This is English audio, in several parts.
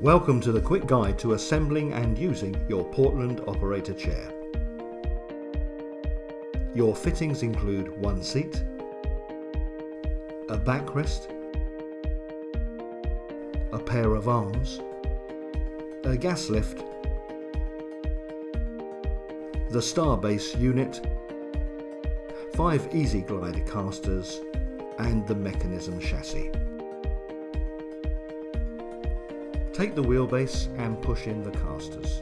Welcome to the quick guide to assembling and using your Portland operator chair. Your fittings include one seat, a backrest, a pair of arms, a gas lift, the Starbase unit, five Easy glide casters and the mechanism chassis. Take the wheelbase and push in the casters.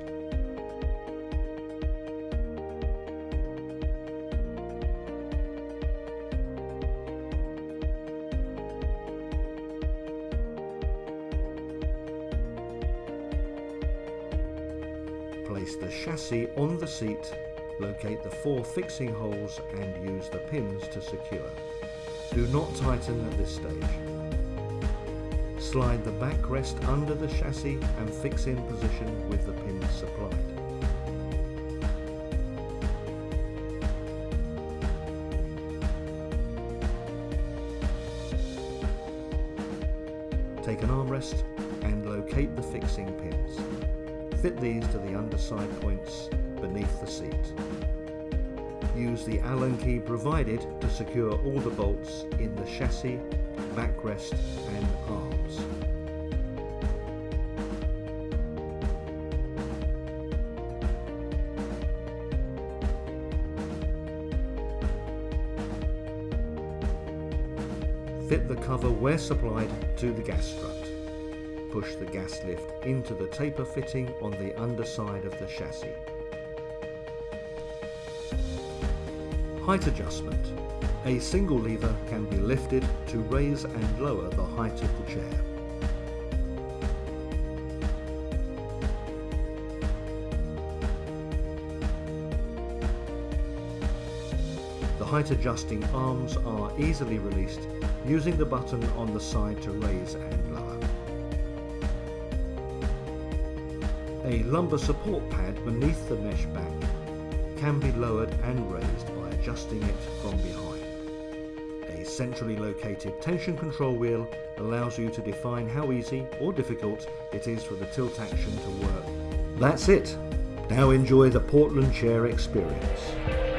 Place the chassis on the seat, locate the four fixing holes and use the pins to secure. Do not tighten at this stage. Slide the backrest under the chassis and fix in position with the pins supplied. Take an armrest and locate the fixing pins. Fit these to the underside points beneath the seat. Use the Allen key provided to secure all the bolts in the chassis, backrest and arms. Fit the cover where supplied to the gas strut. Push the gas lift into the taper fitting on the underside of the chassis. Height adjustment. A single lever can be lifted to raise and lower the height of the chair. The height adjusting arms are easily released using the button on the side to raise and lower. A lumbar support pad beneath the mesh back can be lowered and raised adjusting it from behind. A centrally located tension control wheel allows you to define how easy or difficult it is for the tilt action to work. That's it. Now enjoy the Portland chair experience.